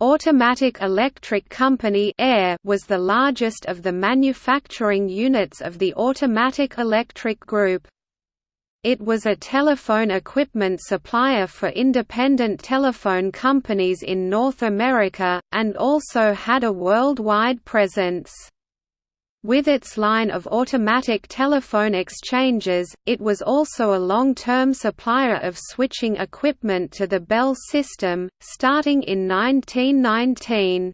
Automatic Electric Company Air was the largest of the manufacturing units of the Automatic Electric Group. It was a telephone equipment supplier for independent telephone companies in North America, and also had a worldwide presence. With its line of automatic telephone exchanges, it was also a long-term supplier of switching equipment to the Bell system, starting in 1919.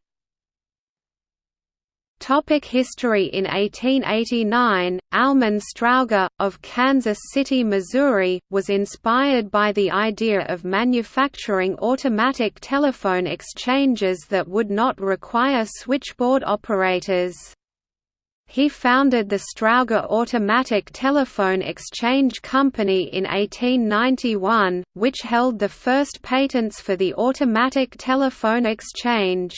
Topic history In 1889, Almon Strowger, of Kansas City, Missouri, was inspired by the idea of manufacturing automatic telephone exchanges that would not require switchboard operators. He founded the Strowger Automatic Telephone Exchange Company in 1891, which held the first patents for the automatic telephone exchange.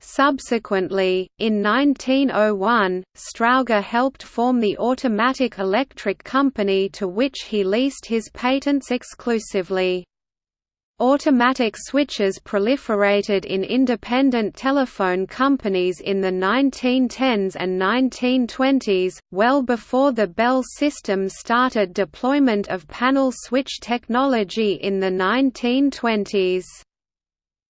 Subsequently, in 1901, Strowger helped form the Automatic Electric Company to which he leased his patents exclusively. Automatic switches proliferated in independent telephone companies in the 1910s and 1920s, well before the Bell system started deployment of panel switch technology in the 1920s.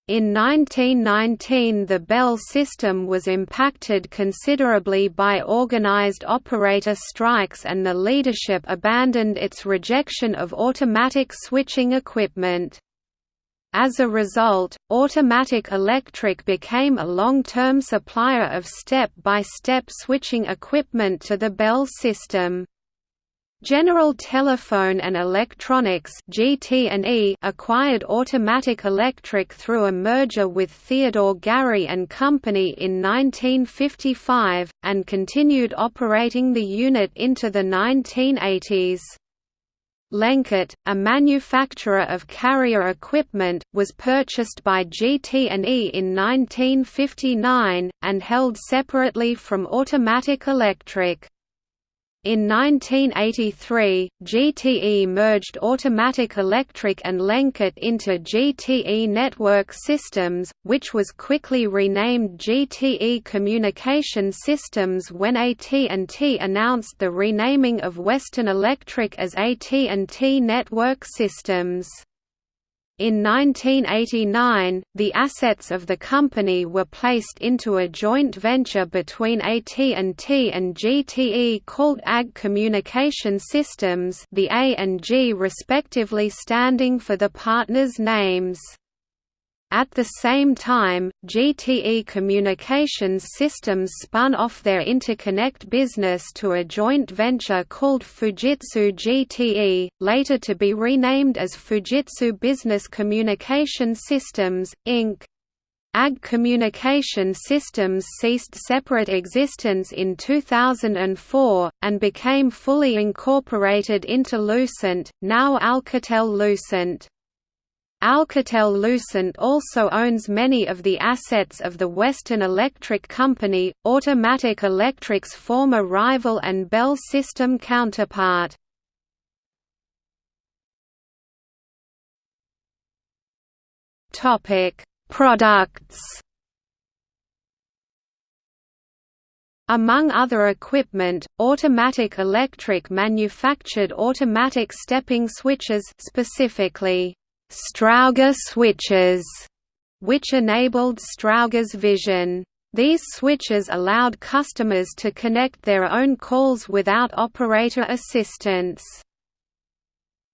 In 1919 the Bell system was impacted considerably by organized operator strikes and the leadership abandoned its rejection of automatic switching equipment. As a result, Automatic Electric became a long-term supplier of step-by-step -step switching equipment to the Bell system. General Telephone and Electronics (GT&E) acquired Automatic Electric through a merger with Theodore Gary and Company in 1955 and continued operating the unit into the 1980s. Lenkurt, a manufacturer of carrier equipment, was purchased by GT&E in 1959, and held separately from Automatic Electric. In 1983, GTE merged Automatic Electric and Lenkurt into GTE Network Systems, which was quickly renamed GTE Communication Systems when AT&T announced the renaming of Western Electric as AT&T Network Systems. In 1989, the assets of the company were placed into a joint venture between AT&T and GTE called AG Communication Systems the A and G respectively standing for the partners' names. At the same time, GTE Communications Systems spun off their interconnect business to a joint venture called Fujitsu GTE, later to be renamed as Fujitsu Business Communication Systems, Inc. AG Communication Systems ceased separate existence in 2004, and became fully incorporated into Lucent, now Alcatel-Lucent. Alcatel-Lucent also owns many of the assets of the Western Electric Company, Automatic Electric's former rival and Bell system counterpart. Products Among other equipment, Automatic Electric manufactured automatic stepping switches specifically Strowger switches, which enabled Strowger's vision. These switches allowed customers to connect their own calls without operator assistance.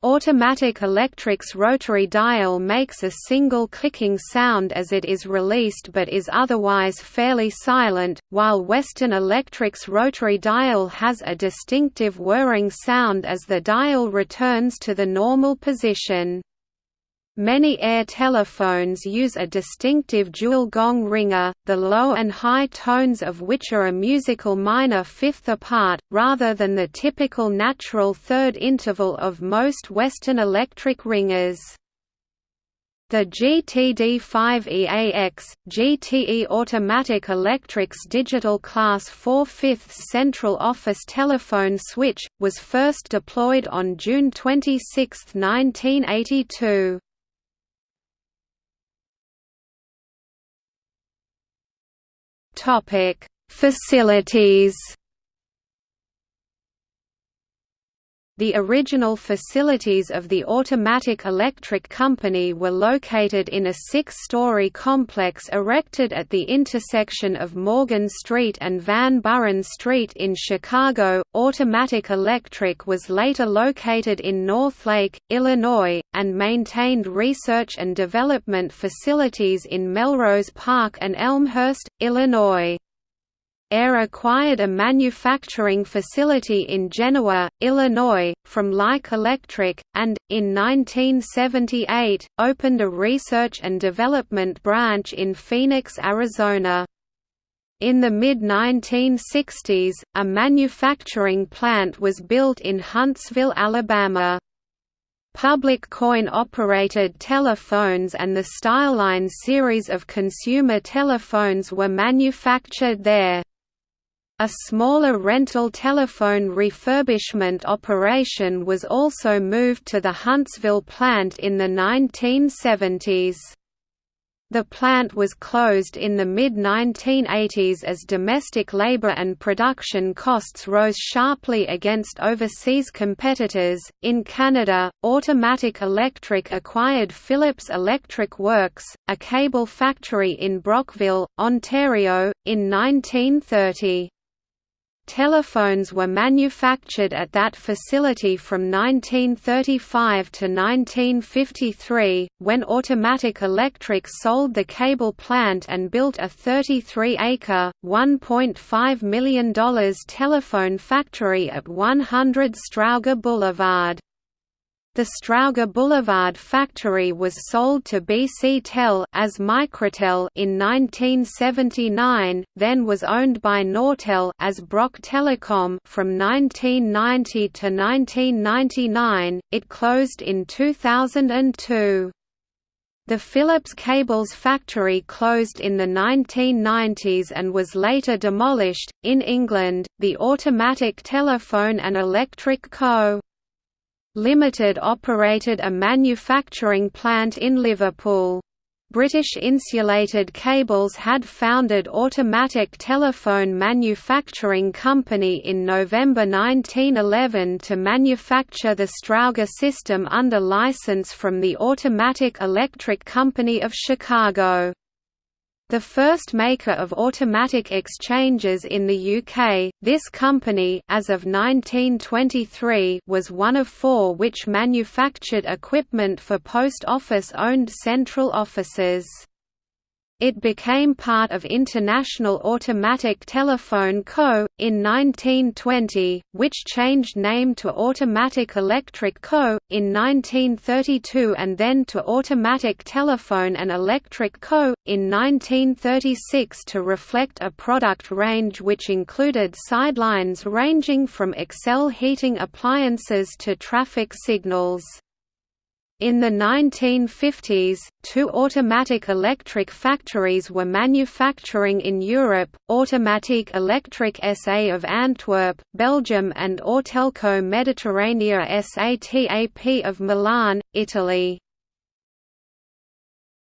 Automatic Electric's rotary dial makes a single clicking sound as it is released but is otherwise fairly silent, while Western Electric's rotary dial has a distinctive whirring sound as the dial returns to the normal position. Many air telephones use a distinctive dual gong ringer, the low and high tones of which are a musical minor fifth apart, rather than the typical natural third interval of most Western electric ringers. The GTD5EAX, GTE Automatic Electric's digital class 4 5 central office telephone switch, was first deployed on June 26, 1982. Facilities The original facilities of the Automatic Electric Company were located in a six-story complex erected at the intersection of Morgan Street and Van Buren Street in Chicago. Automatic Electric was later located in Northlake, Illinois, and maintained research and development facilities in Melrose Park and Elmhurst, Illinois. Air acquired a manufacturing facility in Genoa, Illinois, from Leich Electric, and, in 1978, opened a research and development branch in Phoenix, Arizona. In the mid-1960s, a manufacturing plant was built in Huntsville, Alabama. Public coin-operated telephones and the Styline series of consumer telephones were manufactured there. A smaller rental telephone refurbishment operation was also moved to the Huntsville plant in the 1970s. The plant was closed in the mid-1980s as domestic labor and production costs rose sharply against overseas competitors. In Canada, Automatic Electric acquired Phillips Electric Works, a cable factory in Brockville, Ontario, in 1930. Telephones were manufactured at that facility from 1935 to 1953, when Automatic Electric sold the cable plant and built a 33-acre, $1.5 million telephone factory at 100 Strowger Boulevard. The Strowger Boulevard factory was sold to BC Tel as Microtel in 1979, then was owned by Nortel as Brock Telecom from 1990 to 1999. It closed in 2002. The Phillips Cables factory closed in the 1990s and was later demolished. In England, the Automatic Telephone and Electric Co. Limited operated a manufacturing plant in Liverpool. British Insulated Cables had founded Automatic Telephone Manufacturing Company in November 1911 to manufacture the Strowger system under license from the Automatic Electric Company of Chicago. The first maker of automatic exchanges in the UK, this company as of 1923 was one of four which manufactured equipment for post office-owned central offices. It became part of International Automatic Telephone Co. in 1920, which changed name to Automatic Electric Co. in 1932 and then to Automatic Telephone and Electric Co. in 1936 to reflect a product range which included sidelines ranging from Excel heating appliances to traffic signals. In the 1950s, two automatic electric factories were manufacturing in Europe, Automatique Electric SA of Antwerp, Belgium and Autelco Mediterranea SATAP of Milan, Italy.